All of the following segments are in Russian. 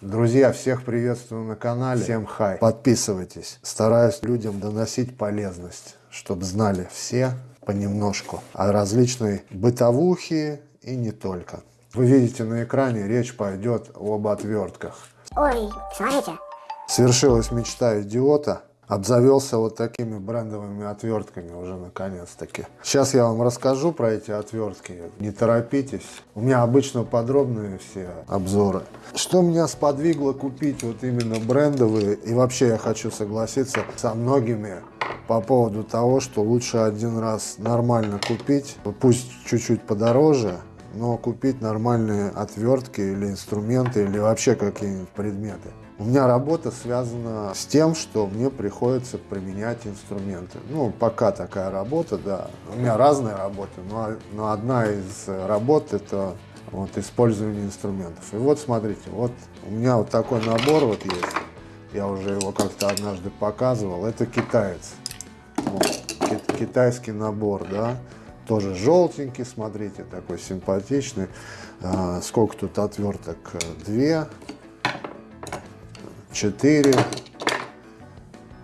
Друзья, всех приветствую на канале. Всем хай. Подписывайтесь. Стараюсь людям доносить полезность, чтобы знали все понемножку о различной бытовухе и не только. Вы видите на экране, речь пойдет об отвертках. Ой, смотрите. Свершилась мечта идиота. Обзавелся вот такими брендовыми отвертками уже наконец-таки. Сейчас я вам расскажу про эти отвертки. Не торопитесь. У меня обычно подробные все обзоры. Что меня сподвигло купить вот именно брендовые, и вообще я хочу согласиться со многими по поводу того, что лучше один раз нормально купить, пусть чуть-чуть подороже, но купить нормальные отвертки или инструменты, или вообще какие-нибудь предметы. У меня работа связана с тем, что мне приходится применять инструменты. Ну, пока такая работа, да. У меня разные работы, но, но одна из работ это вот использование инструментов. И вот смотрите, вот у меня вот такой набор вот есть. Я уже его как-то однажды показывал. Это китаец. Вот, китайский набор, да. Тоже желтенький, смотрите, такой симпатичный. А, сколько тут отверток? Две 4,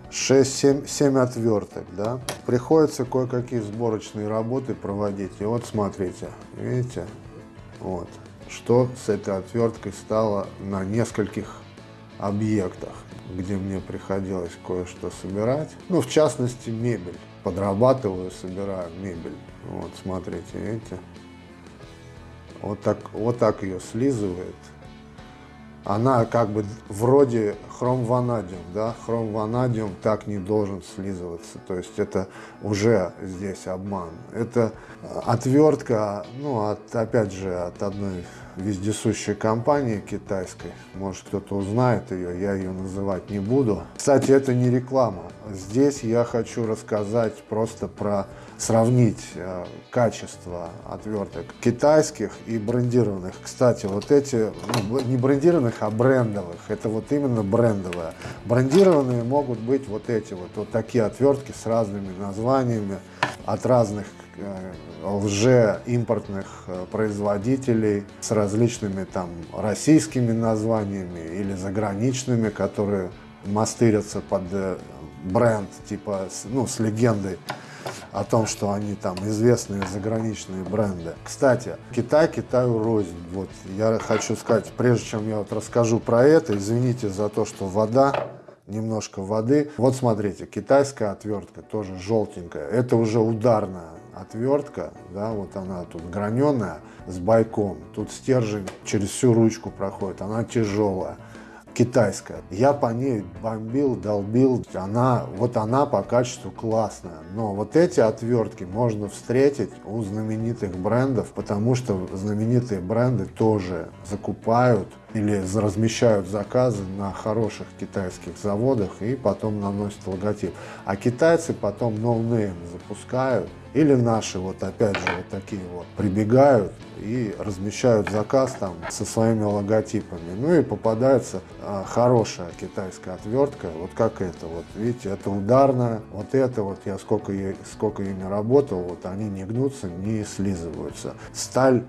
6, 7, 7 отверток, да. Приходится кое-какие сборочные работы проводить. И вот смотрите, видите, вот, что с этой отверткой стало на нескольких объектах, где мне приходилось кое-что собирать. Ну, в частности, мебель. Подрабатываю, собираю мебель. Вот, смотрите, видите. Вот так, вот так ее слизывает она как бы вроде хром-ванадиум, да, хром-ванадиум так не должен слизываться, то есть это уже здесь обман. Это э, отвертка, ну, от, опять же, от одной вездесущей компании китайской, может кто-то узнает ее, я ее называть не буду. Кстати, это не реклама, здесь я хочу рассказать просто про сравнить э, качество отверток китайских и брендированных. Кстати, вот эти, ну, не брендированных, а брендовых, это вот именно брендовые. Брендированные могут быть вот эти вот, вот такие отвертки с разными названиями от разных э, лже-импортных э, производителей с различными там российскими названиями или заграничными, которые мастырятся под бренд, типа, ну, с легендой о том, что они там известные заграничные бренды. Кстати, Китай Китаю рознь. Вот я хочу сказать, прежде чем я вот расскажу про это, извините за то, что вода, немножко воды. Вот смотрите, китайская отвертка, тоже желтенькая. Это уже ударная отвертка, да, вот она тут граненая с байком. Тут стержень через всю ручку проходит, она тяжелая китайская. Я по ней бомбил, долбил. Она, вот она по качеству классная. Но вот эти отвертки можно встретить у знаменитых брендов, потому что знаменитые бренды тоже закупают или размещают заказы на хороших китайских заводах и потом наносят логотип. А китайцы потом no-name запускают или наши вот опять же вот такие вот прибегают и размещают заказ там со своими логотипами. Ну и попадается а, хорошая китайская отвертка, вот как это вот, видите, это ударная, вот это вот я сколько, сколько ими работал, вот они не гнутся, не слизываются. Сталь,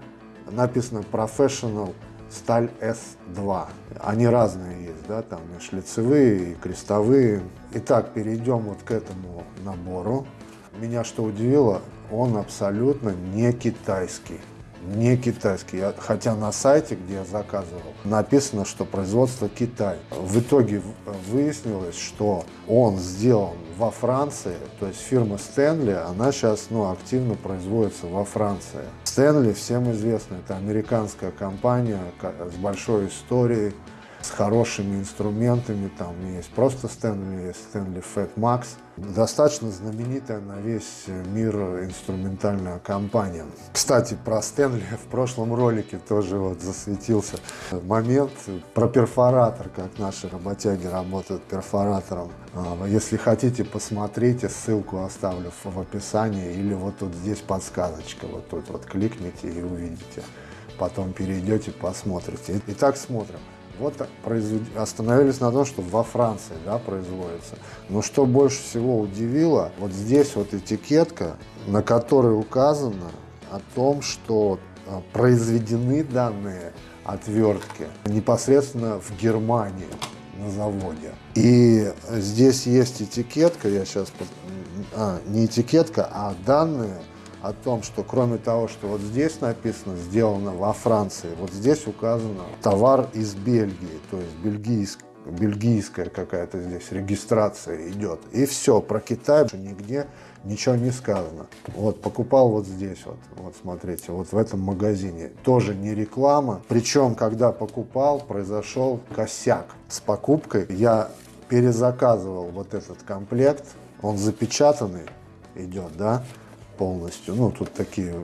написано Professional сталь S2. Они разные есть, да, там и шлицевые, и крестовые. Итак, перейдем вот к этому набору. Меня что удивило, он абсолютно не китайский. Не китайский. Хотя на сайте, где я заказывал, написано, что производство Китай. В итоге выяснилось, что он сделан во Франции, то есть фирма Стэнли, она сейчас ну, активно производится во Франции. Стэнли всем известно, это американская компания с большой историей, с хорошими инструментами, там есть просто Стэнли, есть Стэнли Fat Max. Достаточно знаменитая на весь мир инструментальная компания. Кстати, про Стэнли в прошлом ролике тоже вот засветился момент про перфоратор, как наши работяги работают перфоратором. А, если хотите, посмотрите, ссылку оставлю в описании или вот тут здесь подсказочка, вот тут вот кликните и увидите. Потом перейдете, посмотрите. Итак, смотрим. Вот производ... остановились на том, что во Франции да, производится. Но что больше всего удивило, вот здесь вот этикетка, на которой указано о том, что а, произведены данные отвертки непосредственно в Германии на заводе. И здесь есть этикетка, я сейчас... А, не этикетка, а данные о том, что кроме того, что вот здесь написано «сделано во Франции», вот здесь указано товар из Бельгии, то есть бельгийский бельгийская какая-то здесь регистрация идет. И все, про Китай нигде ничего не сказано. Вот, покупал вот здесь вот, вот смотрите, вот в этом магазине. Тоже не реклама. Причем, когда покупал, произошел косяк с покупкой. Я перезаказывал вот этот комплект, он запечатанный идет, да, полностью. Ну, тут такие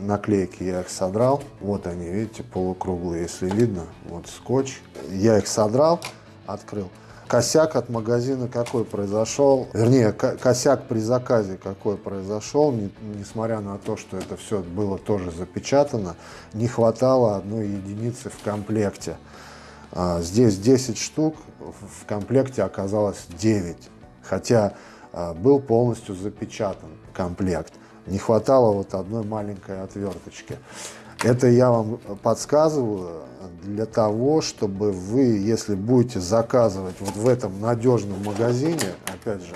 наклейки, я их содрал. Вот они, видите, полукруглые, если видно. Вот скотч. Я их содрал, открыл. Косяк от магазина какой произошел, вернее, косяк при заказе какой произошел, несмотря на то, что это все было тоже запечатано, не хватало одной единицы в комплекте. А, здесь 10 штук, в комплекте оказалось 9, хотя а, был полностью запечатан комплект. Не хватало вот одной маленькой отверточки. Это я вам подсказываю для того, чтобы вы, если будете заказывать вот в этом надежном магазине, опять же,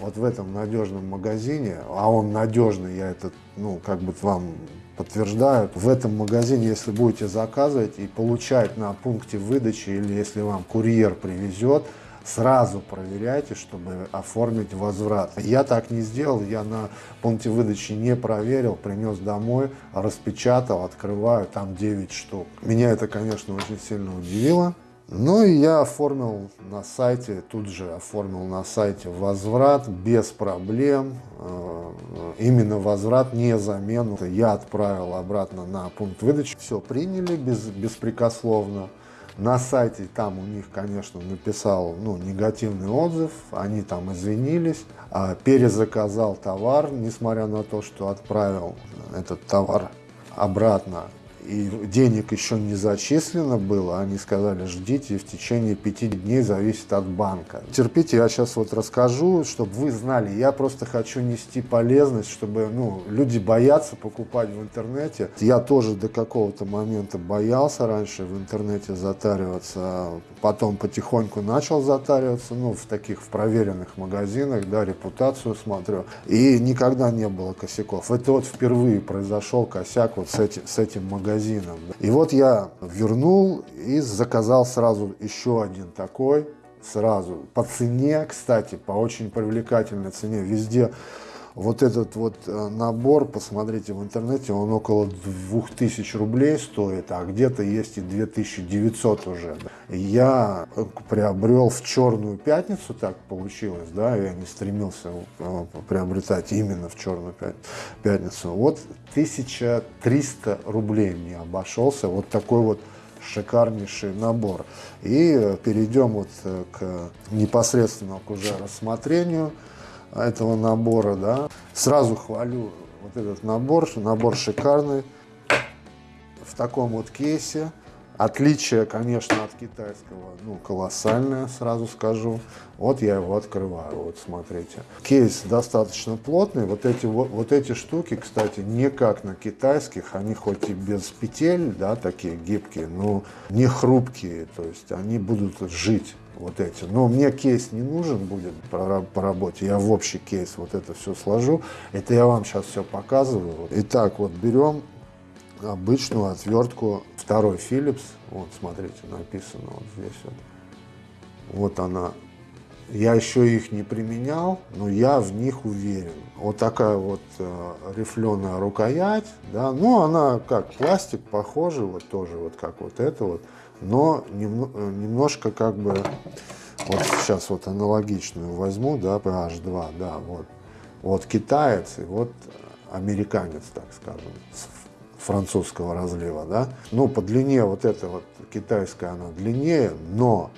вот в этом надежном магазине, а он надежный, я это, ну, как бы вам подтверждаю, в этом магазине, если будете заказывать и получать на пункте выдачи, или если вам курьер привезет, сразу проверяйте, чтобы оформить возврат. Я так не сделал, я на пункте выдачи не проверил, принес домой, распечатал, открываю, там 9 штук. Меня это, конечно, очень сильно удивило. Ну и я оформил на сайте, тут же оформил на сайте возврат без проблем. Э, именно возврат, не замену. Я отправил обратно на пункт выдачи. Все приняли без, беспрекословно. На сайте там у них, конечно, написал ну, негативный отзыв, они там извинились, а перезаказал товар, несмотря на то, что отправил этот товар обратно и денег еще не зачислено было, они сказали, ждите в течение пяти дней, зависит от банка. Терпите, я сейчас вот расскажу, чтобы вы знали, я просто хочу нести полезность, чтобы ну, люди боятся покупать в интернете. Я тоже до какого-то момента боялся раньше в интернете затариваться, потом потихоньку начал затариваться, ну, в таких в проверенных магазинах, да, репутацию смотрю, и никогда не было косяков. Это вот впервые произошел косяк вот с, эти, с этим магазином магазином. И вот я вернул и заказал сразу еще один такой, сразу по цене, кстати, по очень привлекательной цене. Везде вот этот вот э, набор, посмотрите в интернете, он около 2000 рублей стоит, а где-то есть и 2900 уже. Я приобрел в черную пятницу, так получилось, да, я не стремился э, приобретать именно в черную пятницу. Вот 1300 рублей мне обошелся вот такой вот шикарнейший набор. И перейдем вот э, к непосредственно к уже рассмотрению этого набора, да. Сразу хвалю вот этот набор, набор шикарный, в таком вот кейсе. Отличие, конечно, от китайского, ну, колоссальное, сразу скажу. Вот я его открываю, вот смотрите. Кейс достаточно плотный. Вот эти, вот, вот эти штуки, кстати, не как на китайских. Они хоть и без петель, да, такие гибкие, но не хрупкие. То есть они будут жить вот эти. Но мне кейс не нужен будет по, работе, я в общий кейс вот это все сложу. Это я вам сейчас все показываю. Итак, вот берем обычную отвертку, второй Philips, вот смотрите, написано вот здесь вот. Вот она. Я еще их не применял, но я в них уверен. Вот такая вот э, рифленая рукоять, да, ну она как пластик, похоже, вот тоже вот как вот это вот но немножко как бы, вот сейчас вот аналогичную возьму, да, PH2, да, вот, вот китаец и вот американец, так скажем, французского разлива, да. Ну, по длине вот эта вот китайская, она длиннее, но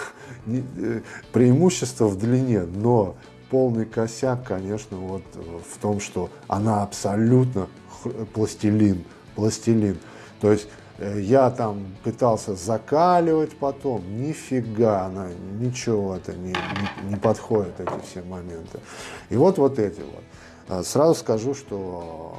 э, преимущество в длине, но полный косяк, конечно, вот в том, что она абсолютно пластилин, пластилин. То есть Э, я там пытался закаливать потом, нифига, она, ничего это не, не, не подходит, эти все моменты. И вот вот эти вот. Э, сразу скажу, что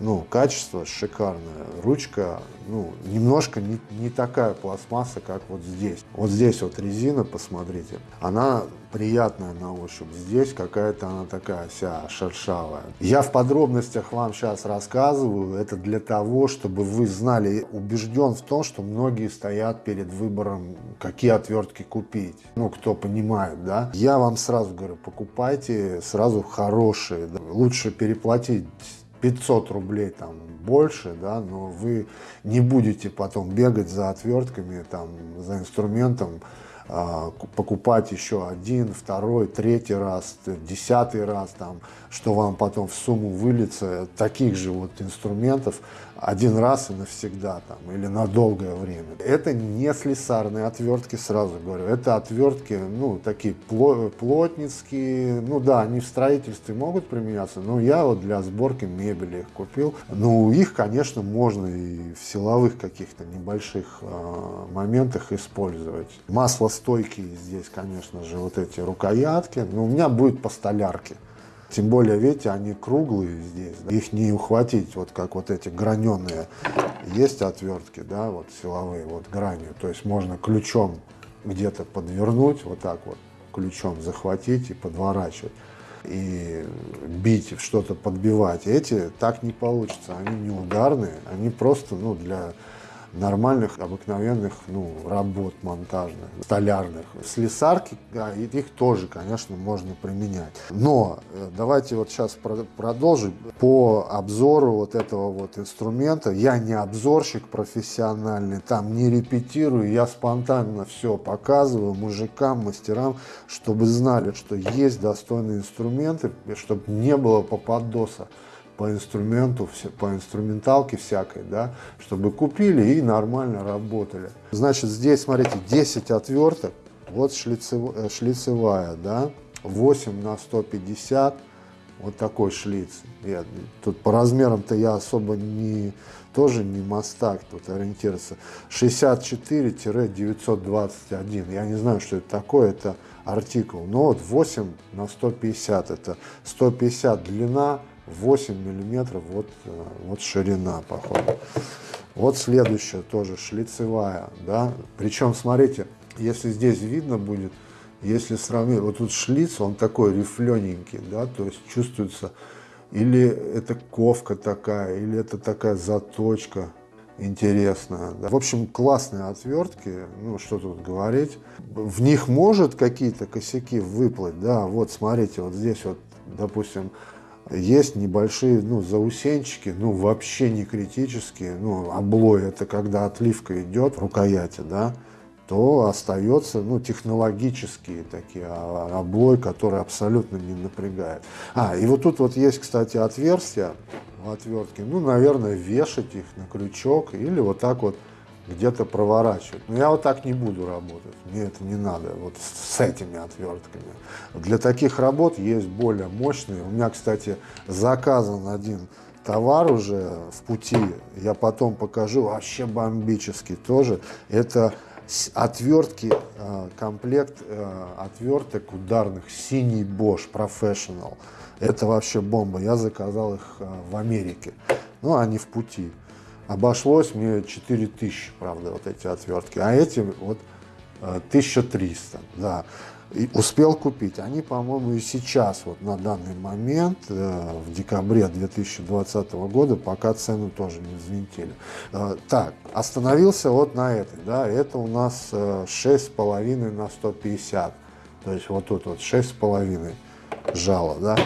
ну, качество шикарное. Ручка, ну, немножко не, не такая пластмасса, как вот здесь. Вот здесь вот резина, посмотрите, она приятная на ощупь. Здесь какая-то она такая вся шершавая. Я в подробностях вам сейчас рассказываю. Это для того, чтобы вы знали, убежден в том, что многие стоят перед выбором, какие отвертки купить. Ну, кто понимает, да. Я вам сразу говорю, покупайте сразу хорошие. Да. Лучше переплатить 500 рублей там больше, да, но вы не будете потом бегать за отвертками, там, за инструментом, а, покупать еще один, второй, третий раз, десятый раз, там, что вам потом в сумму выльется. Таких же вот инструментов один раз и навсегда там, или на долгое время. Это не слесарные отвертки, сразу говорю, это отвертки, ну, такие плотницкие, ну да, они в строительстве могут применяться, но я вот для сборки мебели их купил. Ну, их, конечно, можно и в силовых каких-то небольших э, моментах использовать. Маслостойкие здесь, конечно же, вот эти рукоятки, но у меня будет по столярке. Тем более, видите, они круглые здесь, да? их не ухватить, вот как вот эти граненые. Есть отвертки, да, вот силовые, вот гранью. То есть можно ключом где-то подвернуть, вот так вот, ключом захватить и подворачивать. И бить, что-то подбивать. Эти так не получится, они не ударные, они просто, ну, для нормальных, обыкновенных ну, работ монтажных, столярных. Слесарки, да, их тоже, конечно, можно применять. Но э, давайте вот сейчас продолжим. По обзору вот этого вот инструмента, я не обзорщик профессиональный, там не репетирую, я спонтанно все показываю мужикам, мастерам, чтобы знали, что есть достойные инструменты, чтобы не было попадоса по инструменту, по инструменталке всякой, да, чтобы купили и нормально работали. Значит, здесь, смотрите, 10 отверток, вот шлицев, э, шлицевая, да, 8 на 150, вот такой шлиц. Я, тут по размерам-то я особо не, тоже не мастак тут ориентироваться. 64-921, я не знаю, что это такое, это артикул. Но вот 8 на 150, это 150 длина, 8 миллиметров, вот, э, вот ширина, походу. Вот следующая тоже шлицевая, да. Причем, смотрите, если здесь видно будет, если сравнить, вот тут шлиц, он такой рифлененький, да, то есть чувствуется, или это ковка такая, или это такая заточка интересная. Да. В общем, классные отвертки, ну, что тут говорить. В них может какие-то косяки выплыть, да, вот смотрите, вот здесь вот, допустим, есть небольшие ну, заусенчики, ну вообще не критические, ну облой это когда отливка идет в рукояти, да, то остается ну, технологические такие а, облой, который абсолютно не напрягает. А, и вот тут вот есть, кстати, отверстия в отвертке, ну, наверное, вешать их на крючок или вот так вот где-то проворачивать. Но я вот так не буду работать, мне это не надо, вот с этими отвертками. Для таких работ есть более мощные. У меня, кстати, заказан один товар уже в пути, я потом покажу, вообще бомбический тоже. Это отвертки, э, комплект э, отверток ударных синий Bosch Professional. Это вообще бомба. Я заказал их э, в Америке. Ну, они в пути. Обошлось мне 4000, правда, вот эти отвертки, а эти вот 1300, э, да. И успел купить. Они, по-моему, и сейчас, вот на данный момент, э, в декабре 2020 года, пока цену тоже не взвинтили. Э, так, остановился вот на этой, да, это у нас 6,5 на 150, то есть вот тут вот 6,5 жало, да.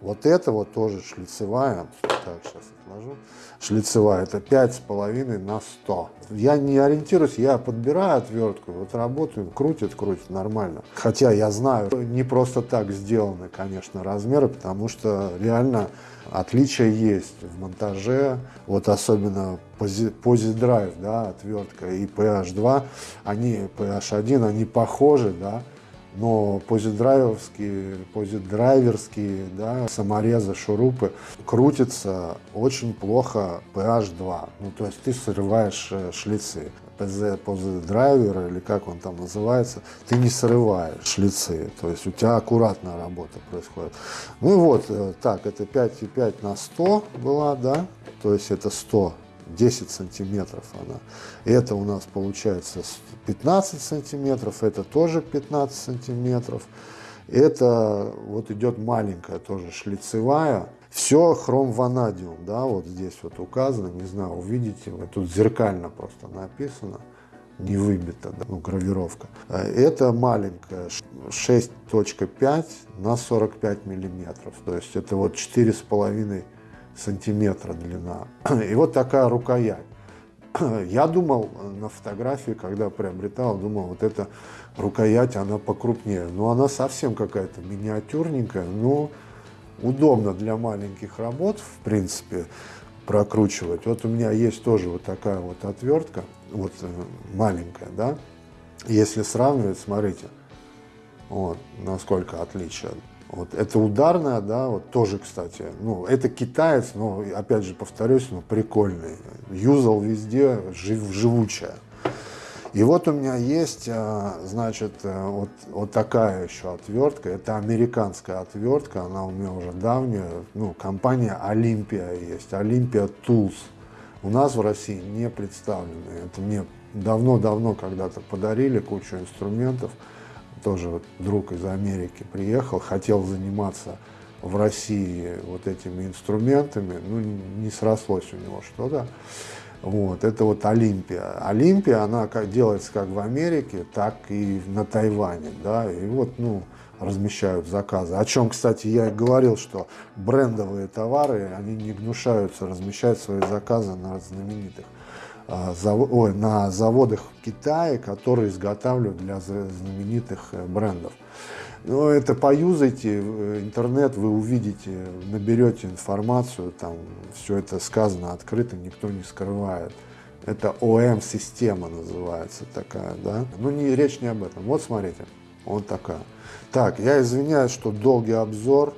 Вот это вот тоже шлицевая, так, сейчас отложу, шлицевая, это 5,5 на 100. Я не ориентируюсь, я подбираю отвертку, вот работаю, крутит, крутит, нормально. Хотя я знаю, не просто так сделаны, конечно, размеры, потому что реально отличия есть в монтаже, вот особенно Drive, да, отвертка и PH2, они, PH1, они похожи, да, но позидрайверские, позидрайверские да, саморезы, шурупы крутятся очень плохо PH2. Ну, то есть ты срываешь э, шлицы. ПЗ, позидрайвер или как он там называется, ты не срываешь шлицы, то есть у тебя аккуратная работа происходит. Ну и вот, э, так, это 5,5 на 100 была, да, то есть это 100 10 сантиметров она. Это у нас получается 15 сантиметров, это тоже 15 сантиметров. Это вот идет маленькая тоже шлицевая. Все хром ванадиум, да, вот здесь вот указано, не знаю, увидите, вы тут зеркально просто написано, не выбито, да, ну, гравировка. Это маленькая, 6.5 на 45 миллиметров, то есть это вот 4,5 сантиметра длина. И вот такая рукоять. Я думал на фотографии, когда приобретал, думал, вот эта рукоять, она покрупнее. Но она совсем какая-то миниатюрненькая, но удобно для маленьких работ, в принципе, прокручивать. Вот у меня есть тоже вот такая вот отвертка, вот э, маленькая, да. Если сравнивать, смотрите, вот насколько отличие. Вот, это ударная, да, вот тоже, кстати, ну, это китаец, но, опять же, повторюсь, ну, прикольный. Юзал везде, жив, живучая. И вот у меня есть, а, значит, э, вот, вот такая еще отвертка. Это американская отвертка, она у меня уже давняя. Ну, компания Олимпия есть, Олимпия Tools. У нас в России не представлены. Это мне давно-давно когда-то подарили кучу инструментов тоже вот друг из Америки приехал, хотел заниматься в России вот этими инструментами, ну, не срослось у него что-то. Вот, это вот Олимпия. Олимпия, она как, делается как в Америке, так и на Тайване, да, и вот, ну, размещают заказы. О чем, кстати, я и говорил, что брендовые товары, они не гнушаются размещать свои заказы на знаменитых а, на заводах в Китае, которые изготавливают для знаменитых э, брендов. Но это поюзайте, э, интернет, вы увидите, наберете информацию, там все это сказано открыто, никто не скрывает. Это ОМ-система называется такая, да. Ну, не, речь не об этом. Вот смотрите, вот такая. Так, я извиняюсь, что долгий обзор,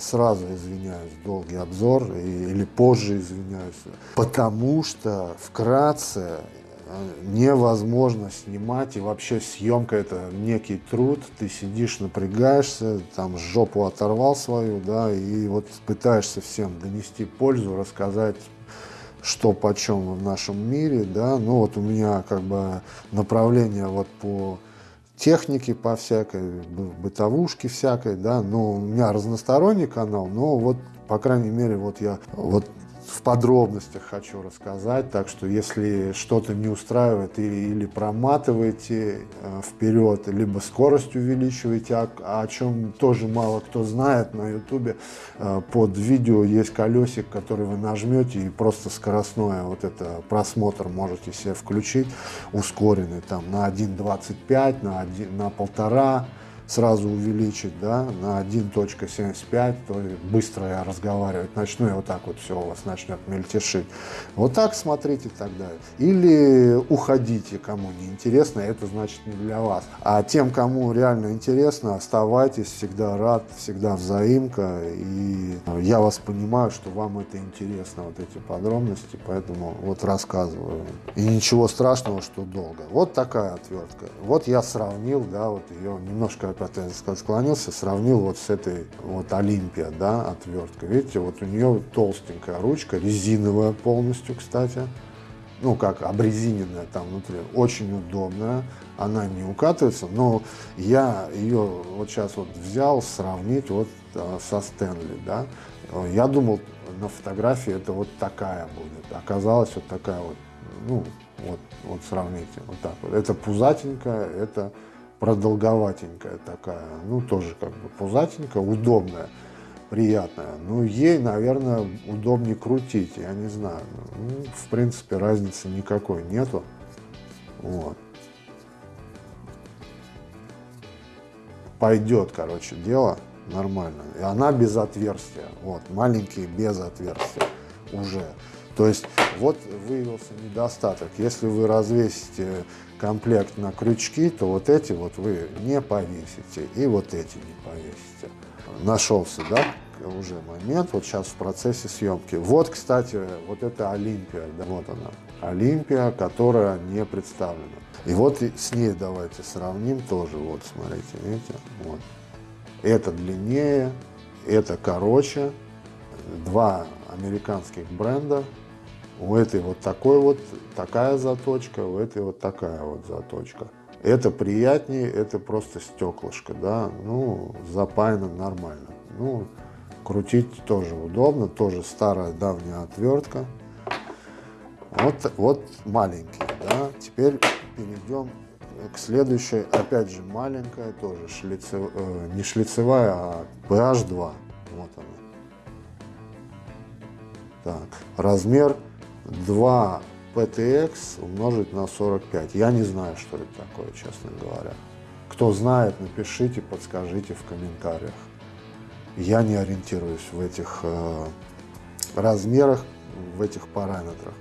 сразу извиняюсь, долгий обзор или позже извиняюсь, потому что вкратце э, невозможно снимать, и вообще съемка это некий труд, ты сидишь, напрягаешься, там жопу оторвал свою, да, и вот пытаешься всем донести пользу, рассказать что почем в нашем мире, да, ну вот у меня как бы направление вот по техники по всякой, бытовушки всякой, да, но у меня разносторонний канал, но вот, по крайней мере, вот я вот в подробностях хочу рассказать, так что если что-то не устраивает или, или проматываете э, вперед, либо скорость увеличиваете, о, о чем тоже мало кто знает на ютубе, э, под видео есть колесик, который вы нажмете и просто скоростное вот это просмотр можете себе включить, ускоренный там на 1.25, на, 1, на полтора, сразу увеличить да, на 1.75, то быстро я разговаривать начну, и вот так вот все у вас начнет мельтешить. Вот так смотрите тогда. Или уходите, кому не интересно, это значит не для вас. А тем, кому реально интересно, оставайтесь, всегда рад, всегда взаимка. И я вас понимаю, что вам это интересно, вот эти подробности, поэтому вот рассказываю. И ничего страшного, что долго. Вот такая отвертка. Вот я сравнил, да, вот ее немножко опять склонился, сравнил вот с этой вот Олимпия, да, отверткой. Видите, вот у нее толстенькая ручка, резиновая полностью, кстати. Ну, как обрезиненная там внутри. Очень удобная. Она не укатывается, но я ее вот сейчас вот взял сравнить вот а, со Стэнли, да. Я думал, на фотографии это вот такая будет. Оказалось вот такая вот, ну, вот, вот сравните, вот так вот. Это пузатенькая, это продолговатенькая такая, ну тоже как бы пузатенькая, удобная, приятная. Ну ей, наверное, удобнее крутить, я не знаю. Ну, в принципе, разницы никакой нету. Вот. Пойдет, короче, дело нормально. И она без отверстия. Вот, маленькие без отверстия уже. То есть вот выявился недостаток. Если вы развесите комплект на крючки, то вот эти вот вы не повесите и вот эти не повесите. Нашелся, да, уже момент, вот сейчас в процессе съемки. Вот, кстати, вот это Олимпия, да, вот она, Олимпия, которая не представлена. И вот с ней давайте сравним тоже, вот, смотрите, видите, вот. Это длиннее, это короче, два американских бренда. У этой вот такой вот такая заточка, у этой вот такая вот заточка. Это приятнее, это просто стеклышко, да, ну, запаяно нормально. Ну, крутить тоже удобно, тоже старая давняя отвертка. Вот, вот маленький, да. Теперь перейдем к следующей, опять же маленькая, тоже шлицев, э, не шлицевая, а PH2. Вот она. Так, размер 2 PTX умножить на 45. Я не знаю, что это такое, честно говоря. Кто знает, напишите, подскажите в комментариях. Я не ориентируюсь в этих э, размерах, в этих параметрах.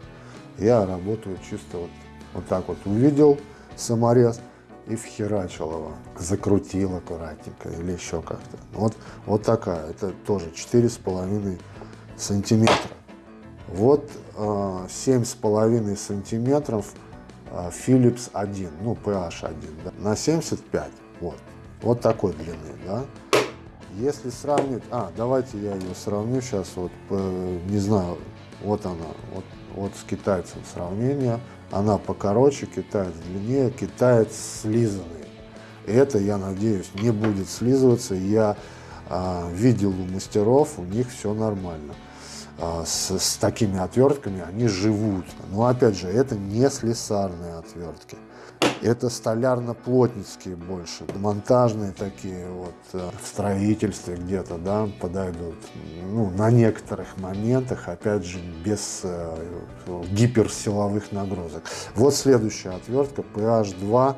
Я работаю чисто вот, вот так вот. Увидел саморез и вхерачил его. Закрутил аккуратненько или еще как-то. Вот, вот такая. Это тоже 4,5 сантиметра. Вот 7,5 сантиметров э, Philips 1, ну PH 1, да, на 75. Вот. Вот такой длины, да. Если сравнить, а, давайте я ее сравню сейчас, вот, не знаю, вот она, вот, вот с китайцем сравнение, она покороче, китаец длиннее, китаец слизанный. Это, я надеюсь, не будет слизываться, я а, видел у мастеров, у них все нормально. А, с, с такими отвертками они живут. Но опять же, это не слесарные отвертки. Это столярно-плотницкие больше, монтажные такие вот э, в строительстве где-то, да, подойдут. Ну, на некоторых моментах, опять же, без э, гиперсиловых нагрузок. Вот следующая отвертка PH2,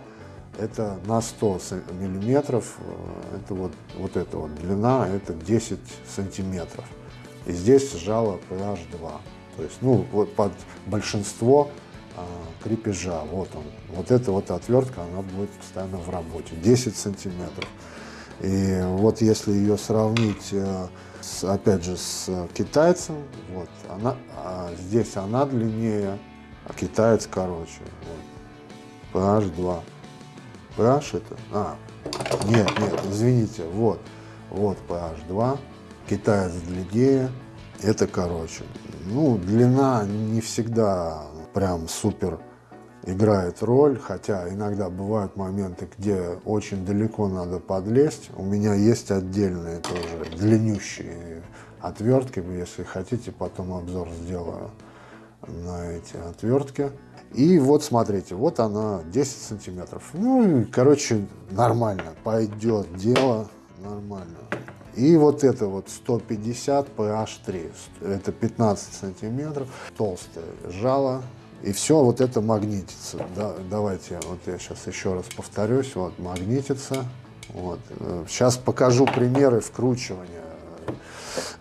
это на 100 миллиметров, э, это вот, вот эта вот длина, это 10 сантиметров. И здесь жало PH2. То есть, ну, вот под большинство а, крепежа. Вот он. Вот эта вот отвертка, она будет постоянно в работе. 10 сантиметров. И вот если ее сравнить, э, с, опять же, с китайцем, вот, она, а здесь она длиннее, а китаец короче. Вот. PH2. PH это? А, нет, нет, извините, вот. Вот PH2, китаец длиннее, это короче. Ну, длина не всегда прям супер играет роль, хотя иногда бывают моменты, где очень далеко надо подлезть. У меня есть отдельные тоже длиннющие отвертки, если хотите, потом обзор сделаю на эти отвертки. И вот смотрите, вот она 10 сантиметров. Ну, короче, нормально, пойдет дело, нормально. И вот это вот 150 PH3, это 15 сантиметров, толстое жало, и все вот это магнитится. Да, давайте, вот я сейчас еще раз повторюсь, вот магнитится. Вот. Сейчас покажу примеры вкручивания,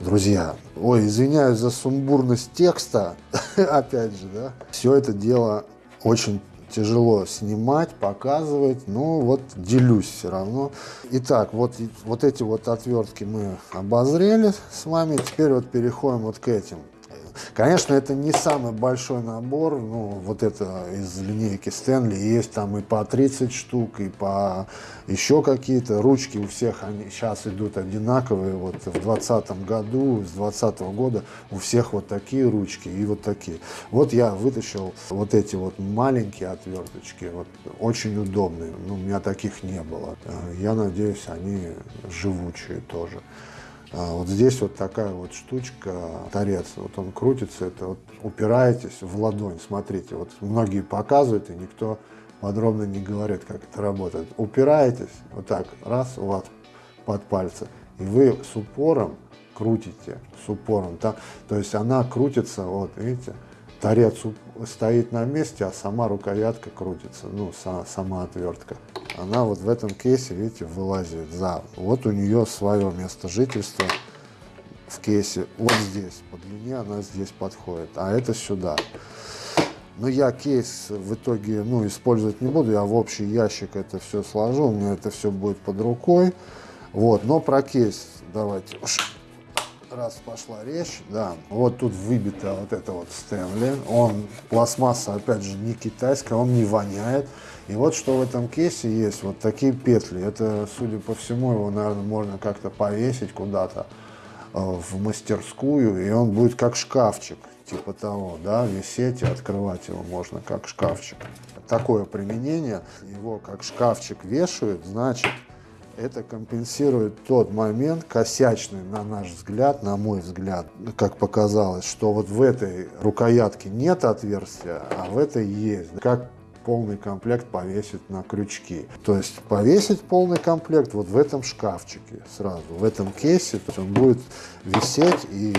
друзья. Ой, извиняюсь за сумбурность текста, опять же, да. Все это дело очень тяжело снимать, показывать, но вот делюсь все равно. Итак, вот, вот эти вот отвертки мы обозрели с вами, теперь вот переходим вот к этим. Конечно, это не самый большой набор, ну, вот это из линейки Стэнли, есть там и по 30 штук, и по еще какие-то. Ручки у всех они сейчас идут одинаковые, вот в 2020 году, с 2020 года у всех вот такие ручки и вот такие. Вот я вытащил вот эти вот маленькие отверточки, вот очень удобные, ну, у меня таких не было. Э, я надеюсь, они живучие тоже. А вот здесь вот такая вот штучка, торец, вот он крутится, это вот упираетесь в ладонь, смотрите, вот многие показывают, и никто подробно не говорит, как это работает. Упираетесь, вот так, раз, у вас под пальцы, и вы с упором крутите, с упором, так, то есть она крутится, вот, видите, торец стоит на месте, а сама рукоятка крутится, ну, сама отвертка она вот в этом кейсе, видите, вылазит за. Вот у нее свое место жительства в кейсе. Вот здесь, по длине она здесь подходит, а это сюда. Но я кейс в итоге ну, использовать не буду, я в общий ящик это все сложу, у меня это все будет под рукой. Вот, но про кейс давайте раз пошла речь, да, вот тут выбита вот это вот Стэнли, он, пластмасса, опять же, не китайская, он не воняет, и вот что в этом кейсе есть, вот такие петли. Это, судя по всему, его, наверное, можно как-то повесить куда-то. в мастерскую, и он будет как шкафчик, типа того, да, висеть и открывать его можно как шкафчик. Такое применение, его как шкафчик вешают, значит, это компенсирует тот момент косячный, на наш взгляд, на мой взгляд, как показалось, что вот в этой рукоятке нет отверстия, а в этой есть. Как полный комплект повесить на крючки. То есть повесить полный комплект вот в этом шкафчике сразу, в этом кейсе, то есть он будет висеть и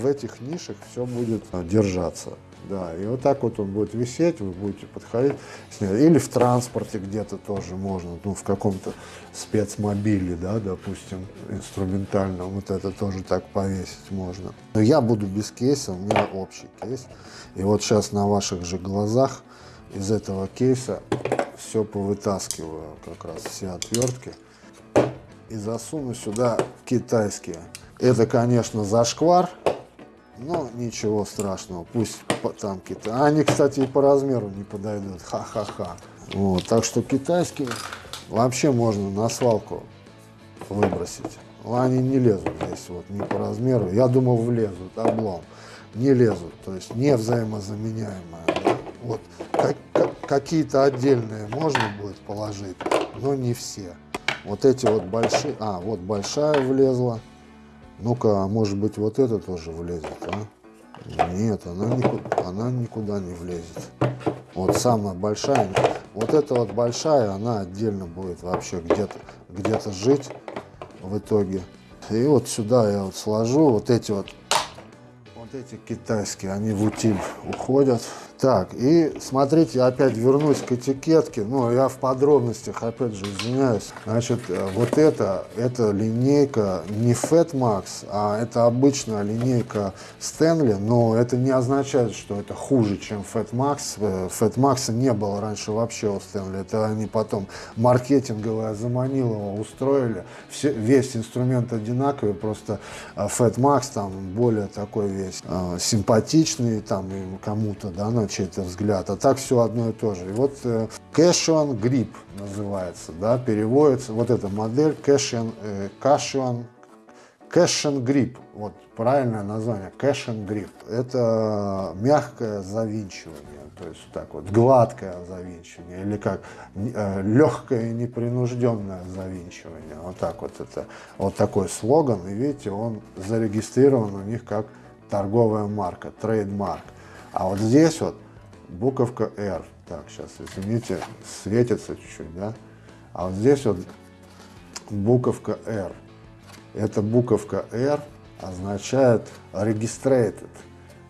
в этих нишах все будет держаться. Да, и вот так вот он будет висеть, вы будете подходить. Или в транспорте где-то тоже можно, ну, в каком-то спецмобиле, да, допустим, инструментальном, вот это тоже так повесить можно. Но я буду без кейса, у меня общий кейс. И вот сейчас на ваших же глазах из этого кейса все повытаскиваю, как раз все отвертки, и засуну сюда китайские. Это, конечно, зашквар, но ничего страшного, пусть там какие-то. Они, кстати, и по размеру не подойдут. Ха-ха-ха. Вот, так что китайские вообще можно на свалку выбросить. Они не лезут здесь вот не по размеру. Я думал влезут, облом. Не лезут, то есть не взаимозаменяемые. Да? Вот как, как, какие-то отдельные можно будет положить, но не все. Вот эти вот большие, а вот большая влезла. Ну-ка, а может быть вот это тоже влезет, а? Нет, она никуда, она никуда не влезет. Вот самая большая, вот эта вот большая, она отдельно будет вообще где-то где, жить в итоге. И вот сюда я вот сложу вот эти вот, вот эти китайские, они в утиль уходят. Так, и смотрите, опять вернусь к этикетке, ну, я в подробностях, опять же, извиняюсь. Значит, э, вот это, это линейка не Fat Max, а это обычная линейка Stanley, но это не означает, что это хуже, чем Fat Max. Э, Fat Max не было раньше вообще у Stanley, это они потом маркетинговое заманило его, устроили. Все, весь инструмент одинаковый, просто э, Fat Max там более такой весь симпатичный, там кому-то, да, чей-то взгляд, а так все одно и то же. И вот э, Cashion Grip называется, да, переводится, вот эта модель Cashion, э, Cashion, Cashion Grip, вот правильное название, Cashion Grip. Это мягкое завинчивание, то есть так вот, гладкое завинчивание, или как э, легкое непринужденное завинчивание, вот так вот это, вот такой слоган, и видите, он зарегистрирован у них как торговая марка, трейдмарк. А вот здесь вот буковка R. Так, сейчас, извините, светится чуть-чуть, да? А вот здесь вот буковка R. Эта буковка R означает registrated.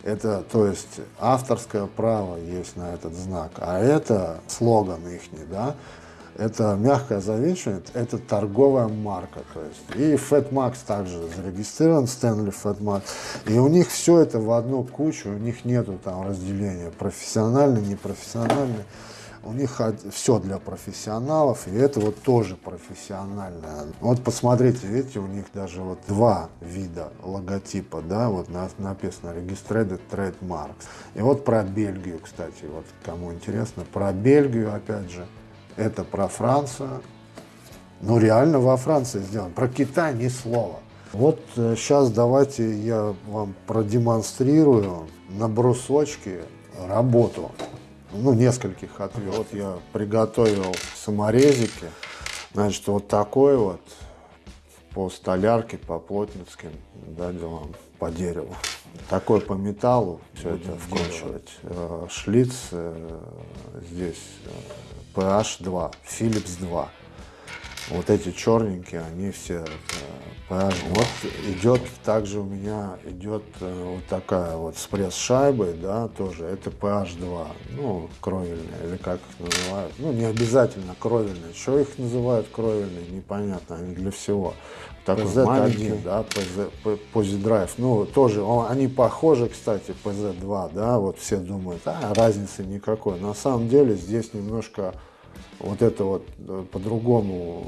Это, то есть, авторское право есть на этот знак. А это слоган ихний, да? Это мягкое завинчивание, это торговая марка. То есть. И FatMax также зарегистрирован, Stanley FatMax. И у них все это в одну кучу, у них нету там разделения профессиональный, непрофессиональный. У них все для профессионалов, и это вот тоже профессиональное. Вот посмотрите, видите, у них даже вот два вида логотипа, да, вот написано Registered Trademarks. И вот про Бельгию, кстати, вот кому интересно, про Бельгию, опять же, это про Францию. Ну, реально во Франции сделано. Про Китай ни слова. Вот сейчас э, давайте я вам продемонстрирую на брусочке работу. Ну, нескольких ответ. Вот я приготовил саморезики. Значит, вот такой вот по столярке, по плотницким да, делам, по дереву. Такой по металлу все это вкручивать. Э, шлиц э, здесь PH2, Philips 2. Вот эти черненькие, они все PH. Вот идет также у меня идет э, вот такая вот с пресс-шайбой, да, тоже. Это PH2, ну, кровельные, или как их называют. Ну, не обязательно кровельные. Что их называют кровельные, непонятно, они для всего. Такой PZ маленький, да, PZ, Posi Ну, тоже, он, они похожи, кстати, PZ2, да, вот все думают, а, разницы никакой. На самом деле здесь немножко вот это вот э, по-другому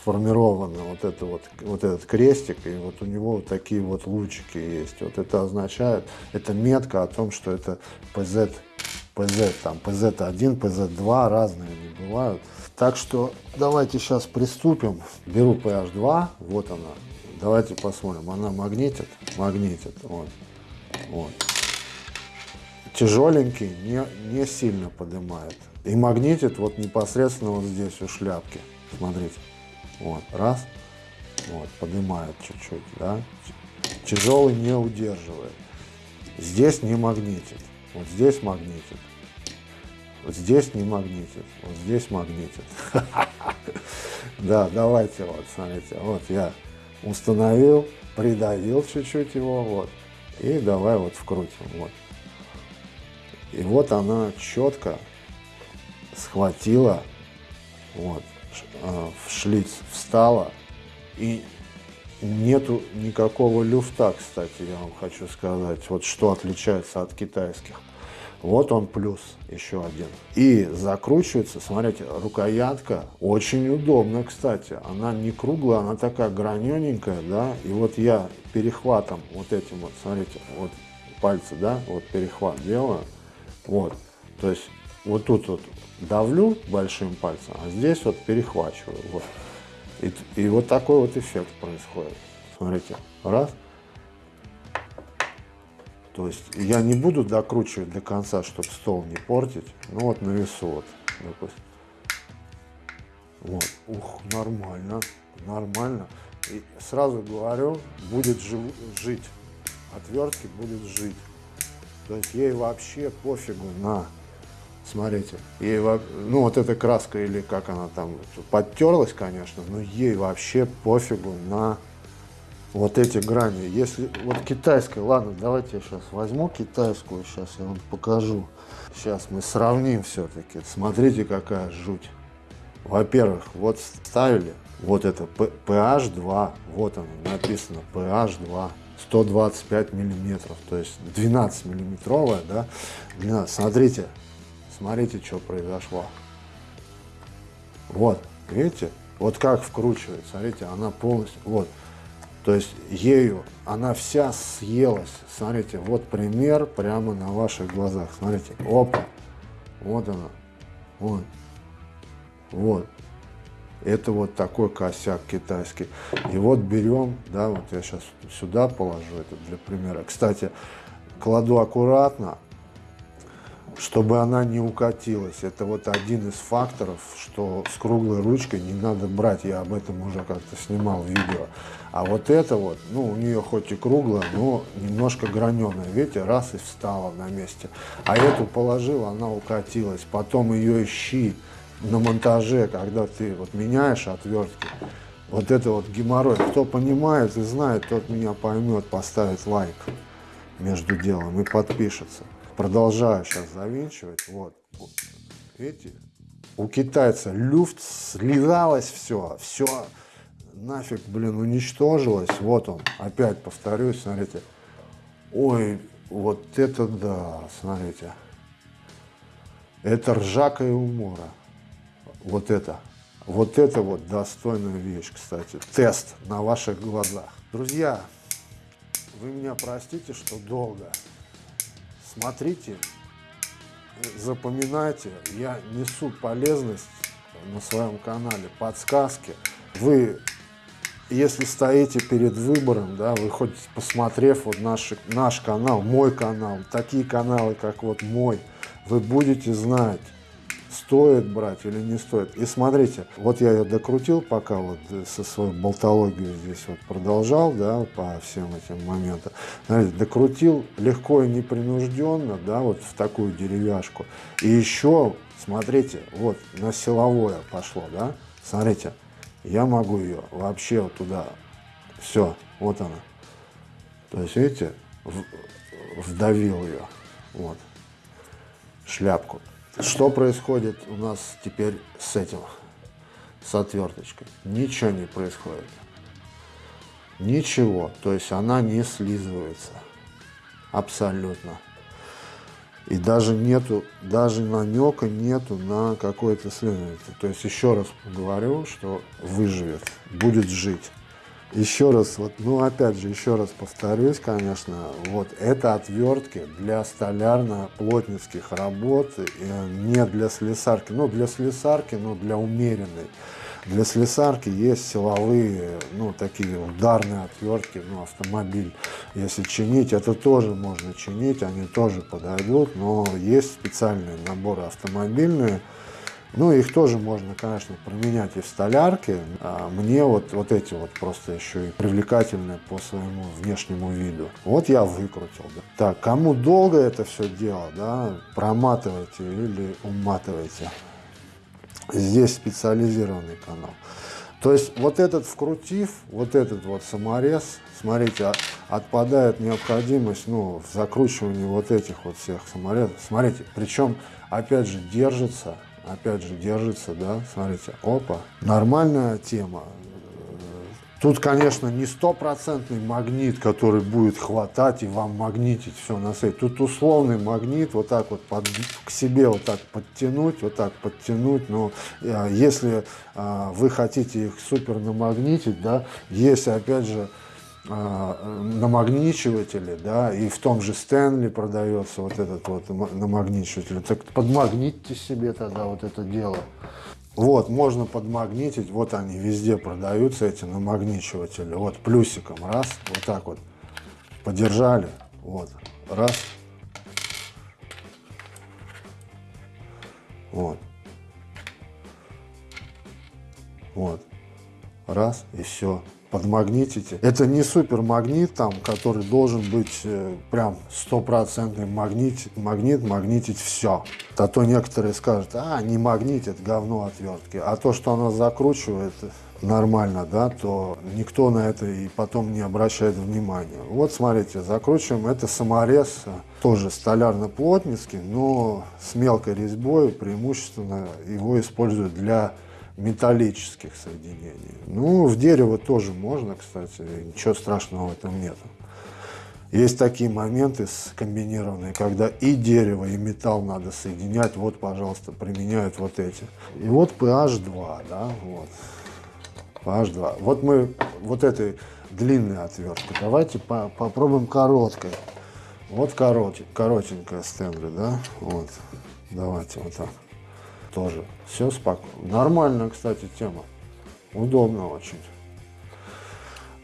сформировано, вот, это вот, вот этот крестик, и вот у него вот такие вот лучики есть. Вот это означает, это метка о том, что это PZ, PZ, там PZ1, PZ2, разные они бывают. Так что давайте сейчас приступим. Беру PH2, вот она, давайте посмотрим. Она магнитит? Магнитит. Вот. вот. Тяжеленький, не, не сильно поднимает. И магнитит вот непосредственно вот здесь у шляпки. Смотрите. Вот. Раз. Вот. Поднимает чуть-чуть. Да? Тяжелый не удерживает. Здесь не магнитит. Вот здесь магнитит. Вот здесь не магнитит. Вот здесь магнитит. Да, давайте вот, смотрите. Вот я установил, придавил чуть-чуть его. Вот. И давай вот вкрутим. Вот. И вот она четко схватила, вот, а, в шлиц встала и Нету никакого люфта, кстати, я вам хочу сказать, вот что отличается от китайских. Вот он плюс, еще один. И закручивается, смотрите, рукоятка очень удобно, кстати. Она не круглая, она такая гранененькая, да. И вот я перехватом вот этим вот, смотрите, вот пальцы, да, вот перехват делаю. Вот, то есть вот тут вот давлю большим пальцем, а здесь вот перехвачиваю. Вот. И, и вот такой вот эффект происходит. Смотрите, раз. То есть я не буду докручивать до конца, чтобы стол не портить. Ну вот на весу вот, допустим. Вот, ух, нормально, нормально. И сразу говорю, будет жив, жить. Отвертки будет жить. То есть ей вообще пофигу на Смотрите, ей, ну вот эта краска или как она там подтерлась, конечно, но ей вообще пофигу на вот эти грани. Если вот китайская, ладно, давайте я сейчас возьму китайскую, сейчас я вам покажу. Сейчас мы сравним все-таки. Смотрите, какая жуть. Во-первых, вот ставили, вот это PH 2, вот оно написано PH 2. 125 миллиметров, то есть 12 миллиметровая, да, длина. Смотрите, Смотрите, что произошло. Вот, видите? Вот как вкручивает, смотрите, она полностью, вот. То есть ею она вся съелась. Смотрите, вот пример прямо на ваших глазах. Смотрите, опа, вот она, вот, вот. Это вот такой косяк китайский. И вот берем, да, вот я сейчас сюда положу это для примера. Кстати, кладу аккуратно, чтобы она не укатилась. Это вот один из факторов, что с круглой ручкой не надо брать. Я об этом уже как-то снимал видео. А вот это вот, ну, у нее хоть и круглая, но немножко граненая. Видите, раз и встала на месте. А эту положил, она укатилась. Потом ее ищи на монтаже, когда ты вот меняешь отвертки. Вот это вот геморрой. Кто понимает и знает, тот меня поймет, поставит лайк между делом и подпишется продолжаю сейчас завинчивать. Вот. Видите? У китайца люфт слезалось все. Все нафиг, блин, уничтожилось. Вот он. Опять повторюсь, смотрите. Ой, вот это да, смотрите. Это ржака и умора. Вот это. Вот это вот достойная вещь, кстати. Тест на ваших глазах. Друзья, вы меня простите, что долго смотрите, запоминайте, я несу полезность на своем канале, подсказки. Вы, если стоите перед выбором, да, вы хоть посмотрев вот наш, наш канал, мой канал, такие каналы, как вот мой, вы будете знать, стоит брать или не стоит. И смотрите, вот я ее докрутил, пока вот со своей болтологией здесь вот продолжал, да, по всем этим моментам. Смотрите, докрутил легко и непринужденно, да, вот в такую деревяшку. И еще, смотрите, вот на силовое пошло, да, смотрите, я могу ее вообще вот туда, все, вот она. То есть, видите, вдавил ее, вот, шляпку. Что происходит у нас теперь с этим, с отверточкой? Ничего не происходит. Ничего. То есть она не слизывается. Абсолютно. И даже нету, даже намека нету на какое-то слизывание. То есть еще раз говорю, что выживет, будет жить. Еще раз, вот, ну опять же, еще раз повторюсь, конечно, вот это отвертки для столярно-плотницких работ, не для слесарки. Ну, для слесарки, но для умеренной. Для слесарки есть силовые, ну, такие ударные отвертки, ну, автомобиль. Если чинить, это тоже можно чинить, они тоже подойдут, но есть специальные наборы автомобильные, ну, их тоже можно, конечно, променять и в столярке. А мне вот, вот эти вот просто еще и привлекательные по своему внешнему виду. Вот я выкрутил. Да. Так, кому долго это все дело, да, проматывайте или уматывайте. Здесь специализированный канал. То есть вот этот вкрутив, вот этот вот саморез, смотрите, а, отпадает необходимость ну, в закручивании вот этих вот всех саморезов. Смотрите, причем, опять же, держится опять же, держится, да, смотрите, опа, нормальная тема. Тут, конечно, не стопроцентный магнит, который будет хватать и вам магнитить все на сейт. Тут условный магнит, вот так вот под, к себе вот так подтянуть, вот так подтянуть. Но э, если э, вы хотите их супер намагнитить, да, есть опять же намагничиватели, да, и в том же Стэнли продается вот этот вот намагничиватель. Так подмагнитьте себе тогда вот это дело. Вот, можно подмагнитить, вот они везде продаются, эти намагничиватели. Вот плюсиком, раз, вот так вот, подержали, вот, раз. Вот. Вот. Раз, и все подмагнитите. Это не супермагнит, там, который должен быть э, прям стопроцентный магнит, магнит, магнитить все. А то некоторые скажут, а, не магнитит, говно отвертки. А то, что она закручивает нормально, да, то никто на это и потом не обращает внимания. Вот смотрите, закручиваем, это саморез, тоже столярно-плотницкий, но с мелкой резьбой, преимущественно его используют для металлических соединений. Ну, в дерево тоже можно, кстати, ничего страшного в этом нет. Есть такие моменты комбинированные, когда и дерево, и металл надо соединять. Вот, пожалуйста, применяют вот эти. И вот PH2, да, вот. PH2. Вот мы вот этой длинной отверткой. Давайте по попробуем короткой. Вот корот коротенькая Стэнли, да, вот. Давайте вот так тоже. Все спокойно. Нормальная, кстати, тема. Удобно очень.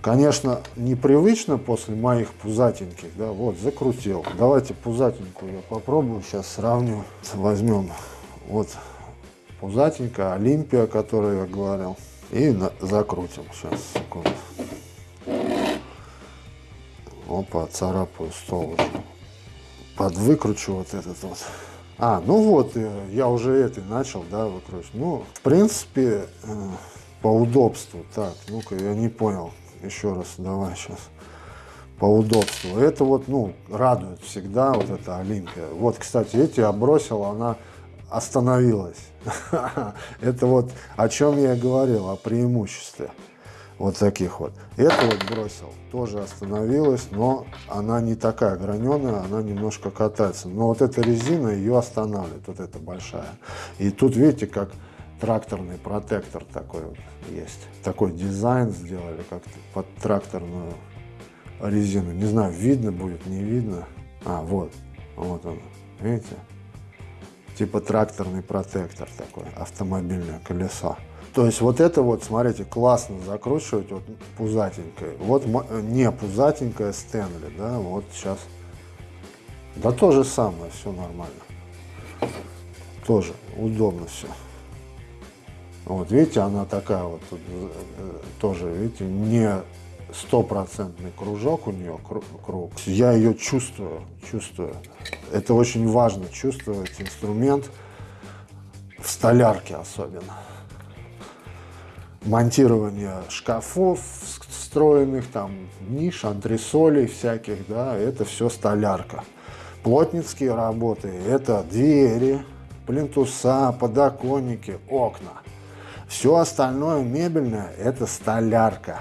Конечно, непривычно после моих пузатеньких, да, вот, закрутил. Давайте пузатенькую я попробую, сейчас сравню. Возьмем вот пузатенькая, Олимпия, о которой я говорил, и на, закрутим. Сейчас, секунду. Опа, царапаю стол уже. Подвыкручу вот этот вот. А, ну вот, э, я уже это начал, да, выкручивать. Ну, в принципе, э, по удобству. Так, ну-ка, я не понял. Еще раз, давай сейчас. По удобству. Это вот, ну, радует всегда, вот эта Олимпия. Вот, кстати, эти я бросил, она остановилась. Это вот о чем я говорил, о преимуществе вот таких вот. Это вот бросил, тоже остановилась, но она не такая граненая, она немножко катается. Но вот эта резина ее останавливает, вот эта большая. И тут видите, как тракторный протектор такой вот есть. Такой дизайн сделали, как под тракторную резину. Не знаю, видно будет, не видно. А, вот, вот он, видите? Типа тракторный протектор такой, автомобильное колесо. То есть вот это вот, смотрите, классно закручивать вот пузатенькое. Вот не пузатенькая Стэнли, да, вот сейчас. Да то же самое, все нормально. Тоже удобно все. Вот видите, она такая вот тут, э, тоже, видите, не стопроцентный кружок у нее, круг. Я ее чувствую, чувствую. Это очень важно, чувствовать инструмент в столярке особенно монтирование шкафов встроенных, там ниш, антресолей всяких, да, это все столярка. Плотницкие работы, это двери, плинтуса, подоконники, окна. Все остальное мебельное – это столярка.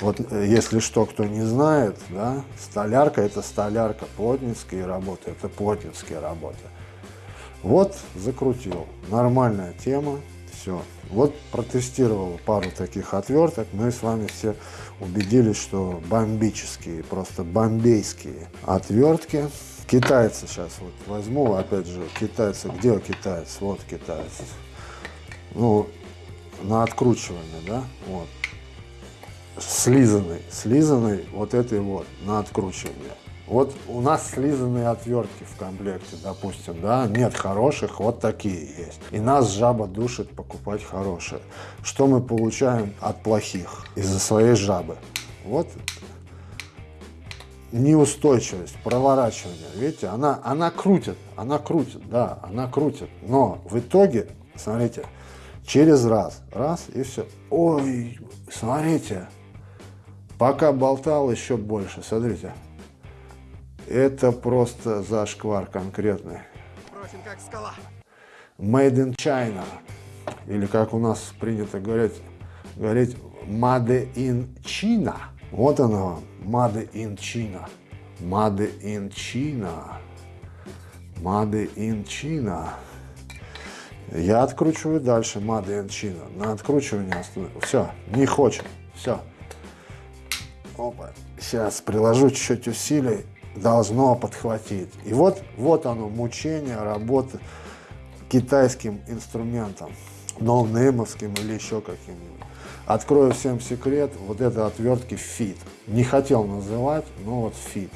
Вот э, если что, кто не знает, да, столярка – это столярка, плотницкие работы – это плотницкие работы. Вот закрутил. Нормальная тема. Все. Вот протестировал пару таких отверток. Мы с вами все убедились, что бомбические, просто бомбейские отвертки. Китайцы сейчас вот возьму, опять же, китайцы. Где китаец? Вот китаец. Ну, на откручивание, да, вот, слизанный, слизанный вот этой вот на откручивание. Вот у нас слизанные отвертки в комплекте, допустим, да, нет хороших, вот такие есть. И нас жаба душит покупать хорошие. Что мы получаем от плохих из-за своей жабы? Вот неустойчивость, проворачивание. Видите, она, она крутит, она крутит, да, она крутит. Но в итоге, смотрите, через раз, раз и все. Ой, смотрите, пока болтал еще больше, смотрите. Это просто зашквар конкретный. Прочен, как скала. Made in China. Или как у нас принято говорить, говорить Made in China. Вот она вам, Made in China. Made in China. Made in China. Я откручиваю дальше Made in China. На откручивание остановлю. Все, не хочет. Все. Опа. Сейчас приложу чуть-чуть усилий. Должно подхватить. И вот, вот оно, мучение работы китайским инструментом. ноунеймовским или еще каким-нибудь. Открою всем секрет, вот это отвертки Fit. Не хотел называть, но вот Fit.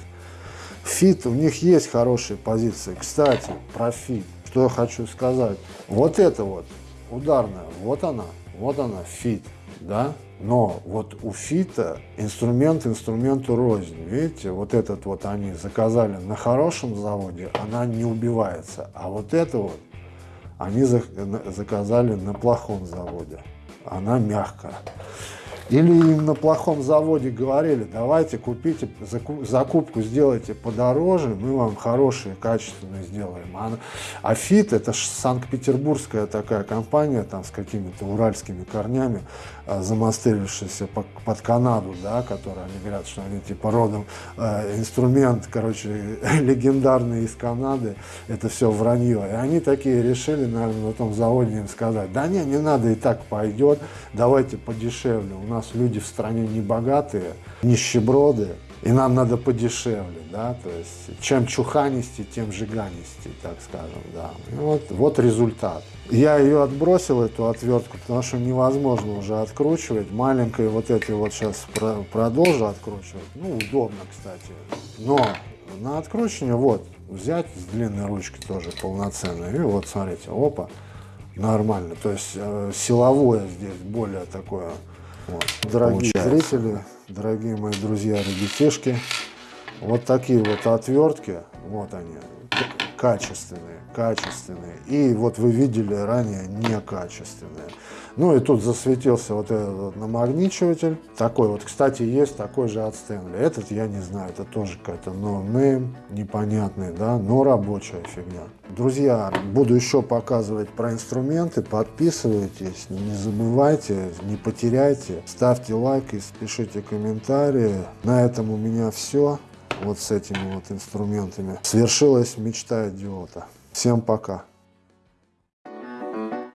Fit, у них есть хорошие позиции. Кстати, про Fit, что я хочу сказать. Вот это вот, ударная, вот она, вот она, Fit, да? Но вот у Фита инструмент инструменту рознь. Видите, вот этот вот они заказали на хорошем заводе, она не убивается. А вот это вот они заказали на плохом заводе. Она мягкая. Или им на плохом заводе говорили, давайте купите, закупку сделайте подороже, мы вам хорошие, качественные сделаем. А, а ФИТ это санкт-петербургская такая компания, там с какими-то уральскими корнями, а, замастерившаяся под Канаду, да, которые они говорят, что они типа родом э, инструмент, короче, легендарный из Канады, это все вранье. И они такие решили, наверное, на том заводе им сказать, да не, не надо, и так пойдет, давайте подешевле, у нас нас люди в стране не богатые, нищеброды, и нам надо подешевле, да, то есть чем чуханисти, тем жиганисти, так скажем, да. И вот, вот результат. Я ее отбросил, эту отвертку, потому что невозможно уже откручивать. Маленькой вот этой вот сейчас про продолжу откручивать. Ну, удобно, кстати. Но на откручивание вот, взять с длинной ручки тоже полноценной. И вот, смотрите, опа, нормально. То есть э, силовое здесь более такое вот. Дорогие Получается. зрители, дорогие мои друзья, ребятишки, вот такие вот отвертки, вот они, качественные, качественные. И вот вы видели ранее некачественные. Ну и тут засветился вот этот вот намагничиватель. Такой вот, кстати, есть такой же от Stanley. Этот я не знаю, это тоже какая-то no-name, непонятный, да, но рабочая фигня. Друзья, буду еще показывать про инструменты. Подписывайтесь, не забывайте, не потеряйте. Ставьте лайк и пишите комментарии. На этом у меня все. Вот с этими вот инструментами. Свершилась мечта идиота. Всем пока.